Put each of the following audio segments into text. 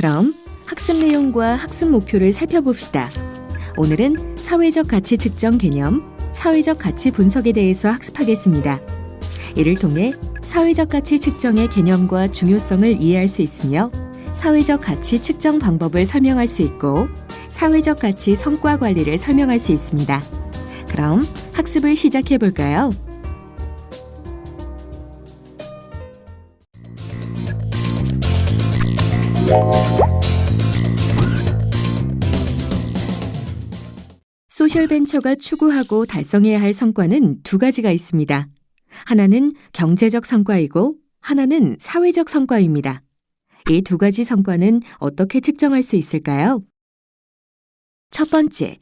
그럼 학습 내용과 학습 목표를 살펴봅시다. 오늘은 사회적 가치 측정 개념, 사회적 가치 분석에 대해서 학습하겠습니다. 이를 통해 사회적 가치 측정의 개념과 중요성을 이해할 수 있으며 사회적 가치 측정 방법을 설명할 수 있고 사회적 가치 성과 관리를 설명할 수 있습니다. 그럼 학습을 시작해 볼까요? 소셜벤처가 추구하고 달성해야 할 성과는 두 가지가 있습니다. 하나는 경제적 성과이고 하나는 사회적 성과입니다. 이 두 가지 성과는 어떻게 측정할 수 있을까요? 첫 번째,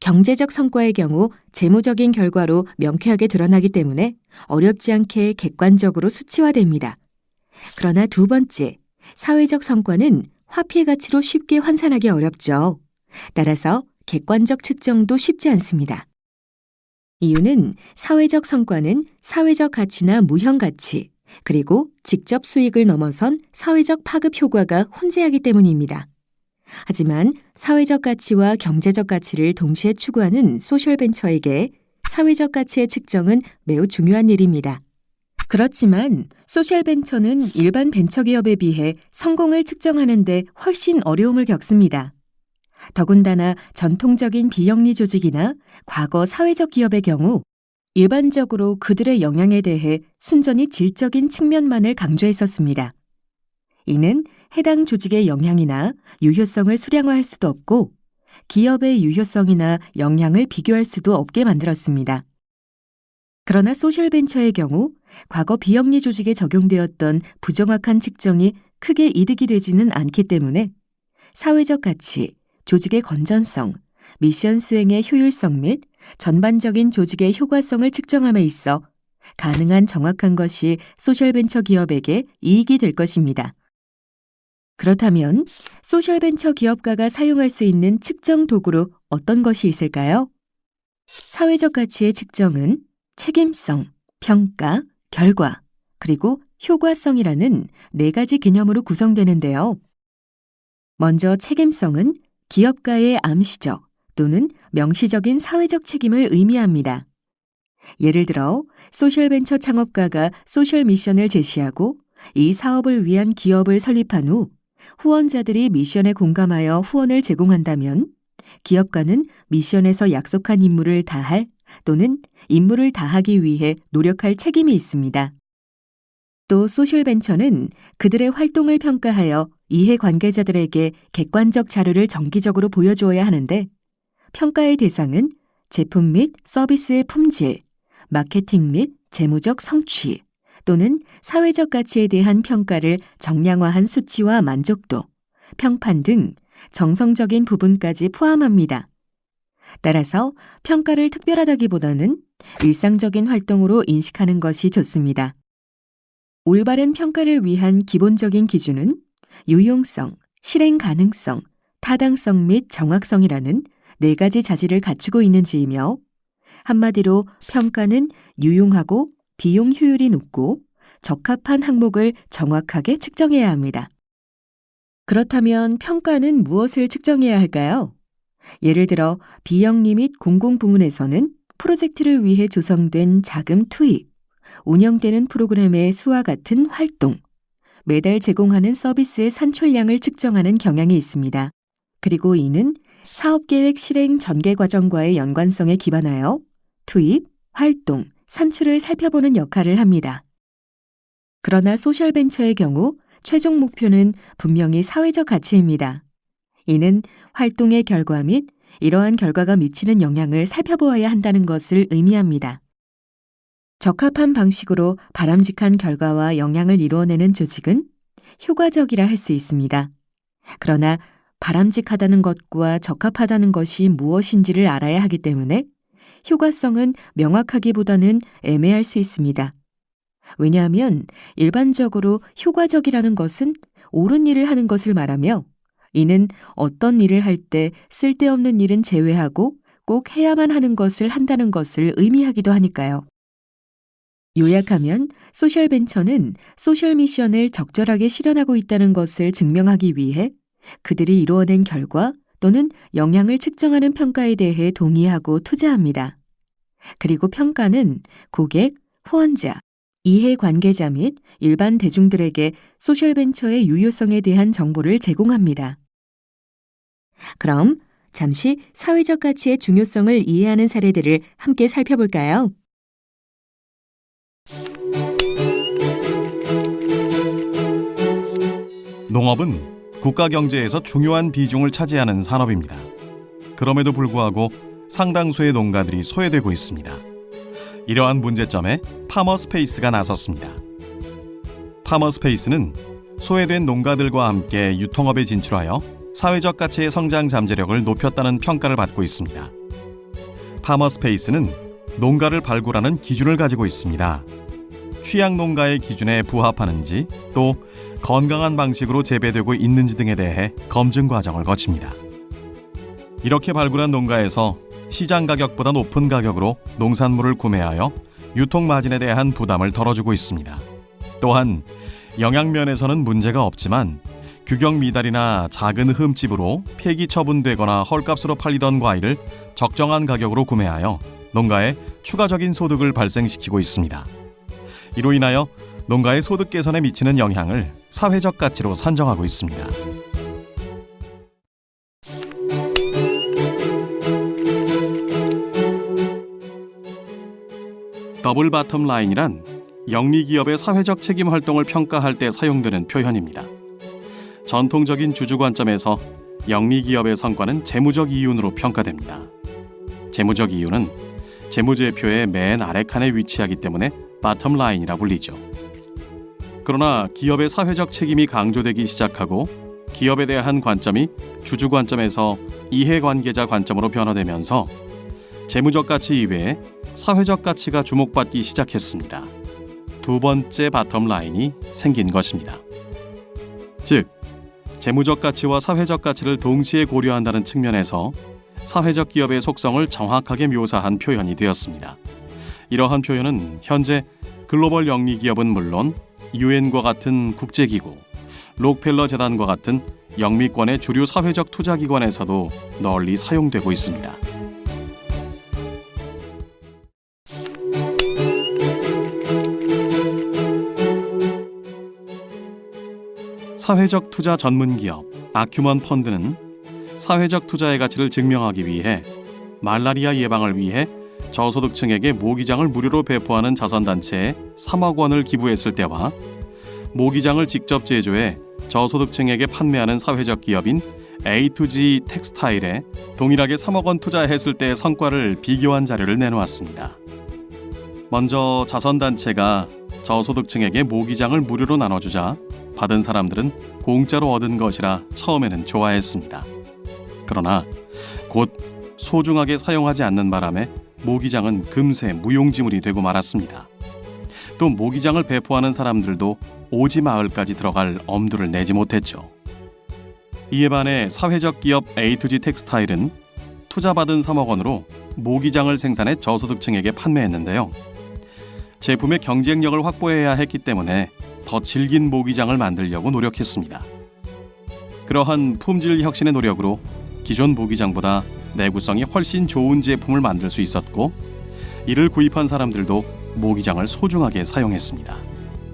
경제적 성과의 경우 재무적인 결과로 명쾌하게 드러나기 때문에 어렵지 않게 객관적으로 수치화됩니다. 그러나 두 번째, 사회적 성과는 화폐 가치로 쉽게 환산하기 어렵죠. 따라서 객관적 측정도 쉽지 않습니다. 이유는 사회적 성과는 사회적 가치나 무형 가치, 그리고 직접 수익을 넘어선 사회적 파급 효과가 혼재하기 때문입니다. 하지만 사회적 가치와 경제적 가치를 동시에 추구하는 소셜벤처에게 사회적 가치의 측정은 매우 중요한 일입니다. 그렇지만 소셜벤처는 일반 벤처기업에 비해 성공을 측정하는 데 훨씬 어려움을 겪습니다. 더군다나 전통적인 비영리 조직이나 과거 사회적 기업의 경우 일반적으로 그들의 영향에 대해 순전히 질적인 측면만을 강조했었습니다. 이는 해당 조직의 영향이나 유효성을 수량화할 수도 없고 기업의 유효성이나 영향을 비교할 수도 없게 만들었습니다. 그러나 소셜벤처의 경우 과거 비영리 조직에 적용되었던 부정확한 측정이 크게 이득이 되지는 않기 때문에 사회적 가치, 조직의 건전성, 미션 수행의 효율성 및 전반적인 조직의 효과성을 측정함에 있어 가능한 정확한 것이 소셜벤처 기업에게 이익이 될 것입니다. 그렇다면 소셜벤처 기업가가 사용할 수 있는 측정 도구로 어떤 것이 있을까요? 사회적 가치의 측정은 책임성, 평가, 결과, 그리고 효과성이라는 네 가지 개념으로 구성되는데요. 먼저 책임성은 기업가의 암시적 또는 명시적인 사회적 책임을 의미합니다. 예를 들어 social venture 창업가가 social mission을 제시하고 이 사업을 위한 기업을 설립한 후 후원자들이 mission에 공감하여 후원을 제공한다면 기업가는 mission에서 약속한 임무를 다할 또는 임무를 다하기 위해 노력할 책임이 있습니다. 또 소셜벤처는 그들의 활동을 평가하여 이해 관계자들에게 객관적 자료를 정기적으로 보여주어야 하는데 평가의 대상은 제품 및 서비스의 품질, 마케팅 및 재무적 성취 또는 사회적 가치에 대한 평가를 정량화한 수치와 만족도, 평판 등 정성적인 부분까지 포함합니다. 따라서 평가를 특별하다기보다는 일상적인 활동으로 인식하는 것이 좋습니다. 올바른 평가를 위한 기본적인 기준은 유용성, 실행 가능성, 타당성 및 정확성이라는 네 가지 자질을 갖추고 있는지이며 한마디로 평가는 유용하고 비용 효율이 높고 적합한 항목을 정확하게 측정해야 합니다. 그렇다면 평가는 무엇을 측정해야 할까요? 예를 들어 비영리 및 공공부문에서는 프로젝트를 위해 조성된 자금 투입, 운영되는 프로그램의 수와 같은 활동, 매달 제공하는 서비스의 산출량을 측정하는 경향이 있습니다. 그리고 이는 사업계획 실행 전개 과정과의 연관성에 기반하여 투입, 활동, 산출을 살펴보는 역할을 합니다. 그러나 소셜벤처의 경우 최종 목표는 분명히 사회적 가치입니다. 이는 활동의 결과 및 이러한 결과가 미치는 영향을 살펴보아야 한다는 것을 의미합니다. 적합한 방식으로 바람직한 결과와 영향을 이루어내는 조직은 효과적이라 할 수 있습니다. 그러나 바람직하다는 것과 적합하다는 것이 무엇인지를 알아야 하기 때문에 효과성은 명확하기보다는 애매할 수 있습니다. 왜냐하면 일반적으로 효과적이라는 것은 옳은 일을 하는 것을 말하며 이는 어떤 일을 할 때 쓸데없는 일은 제외하고 꼭 해야만 하는 것을 한다는 것을 의미하기도 하니까요. 요약하면 소셜벤처는 소셜 미션을 적절하게 실현하고 있다는 것을 증명하기 위해 그들이 이루어낸 결과 또는 영향을 측정하는 평가에 대해 동의하고 투자합니다. 그리고 평가는 고객, 후원자, 이해 관계자 및 일반 대중들에게 소셜벤처의 유효성에 대한 정보를 제공합니다. 그럼 잠시 사회적 가치의 중요성을 이해하는 사례들을 함께 살펴볼까요? 농업은 국가 경제에서 중요한 비중을 차지하는 산업입니다. 그럼에도 불구하고 상당수의 농가들이 소외되고 있습니다. 이러한 문제점에 파머스페이스가 나섰습니다. 파머스페이스는 소외된 농가들과 함께 유통업에 진출하여 사회적 가치의 성장 잠재력을 높였다는 평가를 받고 있습니다. 파머스페이스는 농가를 발굴하는 기준을 가지고 있습니다. 취약 농가의 기준에 부합하는지 또 건강한 방식으로 재배되고 있는지 등에 대해 검증 과정을 거칩니다. 이렇게 발굴한 농가에서 시장 가격보다 높은 가격으로 농산물을 구매하여 유통 마진에 대한 부담을 덜어주고 있습니다. 또한 영양 면에서는 문제가 없지만 규격 미달이나 작은 흠집으로 폐기 처분되거나 헐값으로 팔리던 과일을 적정한 가격으로 구매하여 농가에 추가적인 소득을 발생시키고 있습니다. 이로 인하여 농가의 소득 개선에 미치는 영향을 사회적 가치로 산정하고 있습니다. double bottom line이란 영리 기업의 사회적 책임 활동을 평가할 때 사용되는 표현입니다. 전통적인 주주 관점에서 영리 기업의 성과는 재무적 이윤으로 평가됩니다. 재무적 이윤은 재무제표의 맨 아래 칸에 위치하기 때문에 bottom line이라 불리죠. 그러나 기업의 사회적 책임이 강조되기 시작하고 기업에 대한 관점이 주주 관점에서 이해관계자 관점으로 변화되면서 재무적 가치 이외에 사회적 가치가 주목받기 시작했습니다. 두 번째 bottom line이 생긴 것입니다. 즉, 재무적 가치와 사회적 가치를 동시에 고려한다는 측면에서 사회적 기업의 속성을 정확하게 묘사한 표현이 되었습니다. 이러한 표현은 현재 글로벌 영리 기업은 물론 유엔과 같은 국제기구, 록펠러 재단과 같은 영미권의 주류 사회적 투자기관에서도 널리 사용되고 있습니다. 사회적 투자 전문 기업 아큐먼 펀드는 사회적 투자의 가치를 증명하기 위해 말라리아 예방을 위해 저소득층에게 모기장을 무료로 배포하는 자선단체에 3억 원을 기부했을 때와 모기장을 직접 제조해 저소득층에게 판매하는 사회적 기업인 A2G 텍스타일에 동일하게 3억 원 투자했을 때의 성과를 비교한 자료를 내놓았습니다. 먼저 자선단체가 저소득층에게 모기장을 무료로 나눠주자 받은 사람들은 공짜로 얻은 것이라 처음에는 좋아했습니다. 그러나 곧 소중하게 사용하지 않는 바람에 모기장은 금세 무용지물이 되고 말았습니다. 또 모기장을 배포하는 사람들도 오지 마을까지 들어갈 엄두를 내지 못했죠. 이에 반해 사회적 기업 A2G 텍스타일은 투자받은 3억 원으로 모기장을 생산해 저소득층에게 판매했는데요. 제품의 경쟁력을 확보해야 했기 때문에 더 질긴 모기장을 만들려고 노력했습니다. 그러한 품질 혁신의 노력으로 기존 모기장보다 내구성이 훨씬 좋은 제품을 만들 수 있었고 이를 구입한 사람들도 모기장을 소중하게 사용했습니다.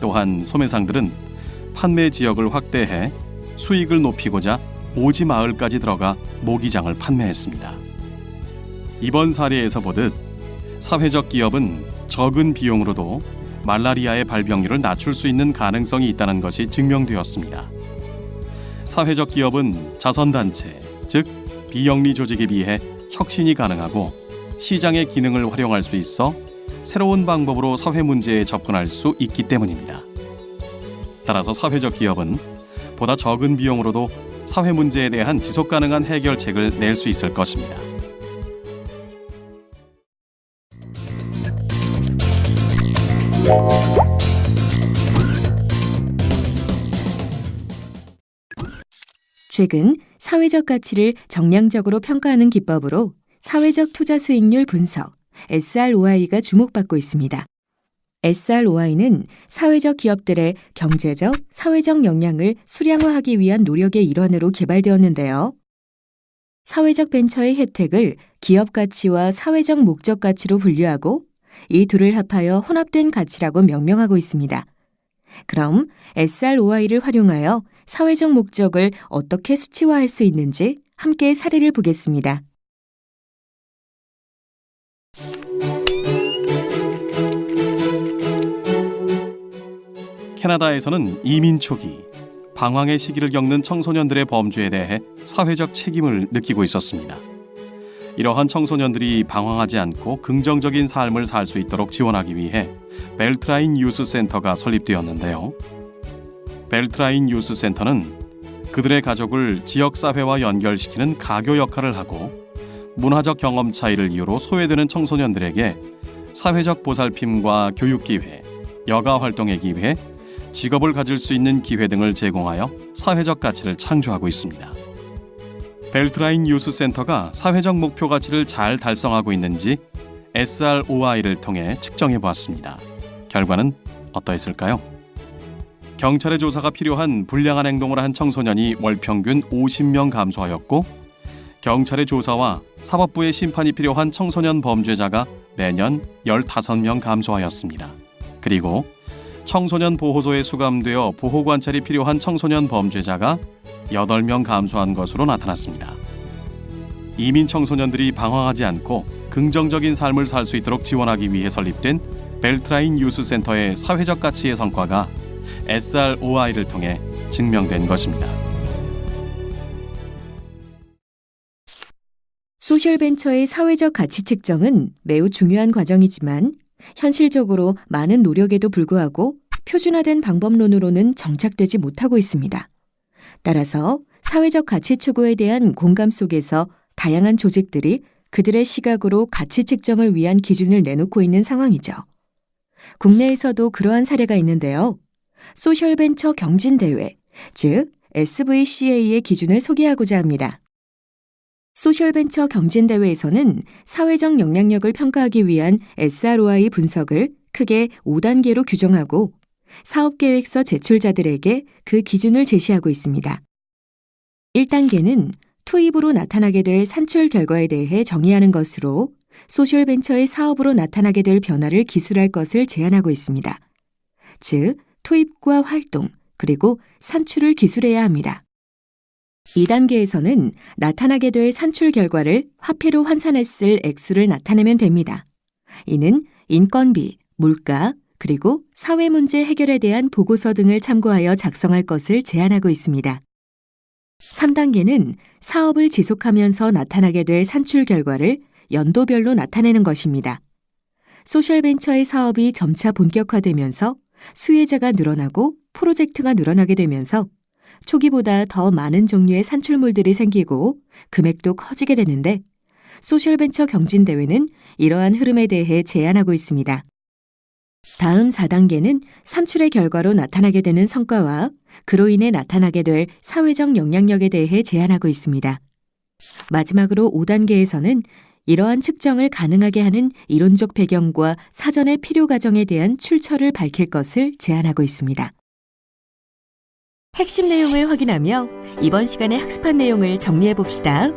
또한 소매상들은 판매 지역을 확대해 수익을 높이고자 오지 마을까지 들어가 모기장을 판매했습니다. 이번 사례에서 보듯 사회적 기업은 적은 비용으로도 말라리아의 발병률을 낮출 수 있는 가능성이 있다는 것이 증명되었습니다. 사회적 기업은 자선단체, 즉 비영리 조직에 비해 혁신이 가능하고 시장의 기능을 활용할 수 있어 새로운 방법으로 사회 문제에 접근할 수 있기 때문입니다. 따라서 사회적 기업은 보다 적은 비용으로도 사회 문제에 대한 지속 가능한 해결책을 낼 수 있을 것입니다. 최근 사회적 가치를 정량적으로 평가하는 기법으로 사회적 투자 수익률 분석 SROI가 주목받고 있습니다. SROI는 사회적 기업들의 경제적, 사회적 역량을 수량화하기 위한 노력의 일환으로 개발되었는데요. 사회적 벤처의 혜택을 기업 가치와 사회적 목적 가치로 분류하고 이 둘을 합하여 혼합된 가치라고 명명하고 있습니다. 그럼 SROI를 활용하여 사회적 목적을 어떻게 수치화할 수 있는지 함께 사례를 보겠습니다. 캐나다에서는 이민 초기 방황의 시기를 겪는 청소년들의 범죄에 대해 사회적 책임을 느끼고 있었습니다. 이러한 청소년들이 방황하지 않고 긍정적인 삶을 살 수 있도록 지원하기 위해 벨트라인 유스 센터가 설립되었는데요. 벨트라인 유스 센터는 그들의 가족을 지역 사회와 연결시키는 가교 역할을 하고 문화적 경험 차이를 이유로 소외되는 청소년들에게 사회적 보살핌과 교육 기회, 여가 활동의 기회, 직업을 가질 수 있는 기회 등을 제공하여 사회적 가치를 창조하고 있습니다. 벨트라인 유스 센터가 사회적 목표 가치를 잘 달성하고 있는지 SROI를 통해 측정해 보았습니다. 결과는 어떠했을까요? 경찰의 조사가 필요한 불량한 행동을 한 청소년이 월 평균 50명 감소하였고 경찰의 조사와 사법부의 심판이 필요한 청소년 범죄자가 매년 15명 감소하였습니다. 그리고 청소년 보호소에 수감되어 보호 관찰이 필요한 청소년 범죄자가 8명 감소한 것으로 나타났습니다. 이민 청소년들이 방황하지 않고 긍정적인 삶을 살 수 있도록 지원하기 위해 설립된 벨트라인 유스 센터의 사회적 가치의 성과가 SROI를 통해 증명된 것입니다. 소셜벤처의 사회적 가치 측정은 매우 중요한 과정이지만 현실적으로 많은 노력에도 불구하고 표준화된 방법론으로는 정착되지 못하고 있습니다. 따라서 사회적 가치 추구에 대한 공감 속에서 다양한 조직들이 그들의 시각으로 가치 측정을 위한 기준을 내놓고 있는 상황이죠. 국내에서도 그러한 사례가 있는데요. 소셜벤처 경진대회, 즉 SVCA의 기준을 소개하고자 합니다. 소셜벤처 경진대회에서는 사회적 영향력을 평가하기 위한 SROI 분석을 크게 5단계로 규정하고 사업계획서 제출자들에게 그 기준을 제시하고 있습니다. 1단계는 투입으로 나타나게 될 산출 결과에 대해 정의하는 것으로 소셜벤처의 사업으로 나타나게 될 변화를 기술할 것을 제안하고 있습니다. 즉, 투입과 활동, 그리고 산출을 기술해야 합니다. 2단계에서는 나타나게 될 산출 결과를 화폐로 환산했을 액수를 나타내면 됩니다. 이는 인건비, 물가, 그리고 사회 문제 해결에 대한 보고서 등을 참고하여 작성할 것을 제안하고 있습니다. 3단계는 사업을 지속하면서 나타나게 될 산출 결과를 연도별로 나타내는 것입니다. 소셜벤처의 사업이 점차 본격화되면서 수혜자가 늘어나고 프로젝트가 늘어나게 되면서 초기보다 더 많은 종류의 산출물들이 생기고 금액도 커지게 되는데 소셜벤처 경진대회는 이러한 흐름에 대해 제안하고 있습니다. 다음 4단계는 산출의 결과로 나타나게 되는 성과와 그로 인해 나타나게 될 사회적 영향력에 대해 제안하고 있습니다. 마지막으로 5단계에서는 이러한 측정을 가능하게 하는 이론적 배경과 사전의 필요 과정에 대한 출처를 밝힐 것을 제안하고 있습니다. 핵심 내용을 확인하며 이번 시간에 학습한 내용을 정리해 봅시다.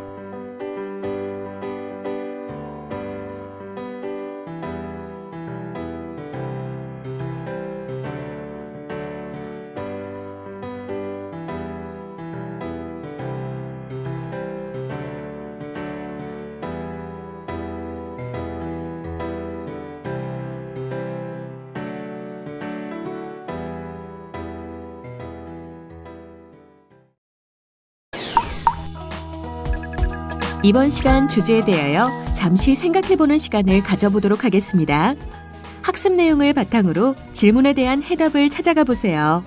이번 시간 주제에 대하여 잠시 생각해보는 시간을 가져보도록 하겠습니다. 학습 내용을 바탕으로 질문에 대한 해답을 찾아가 보세요.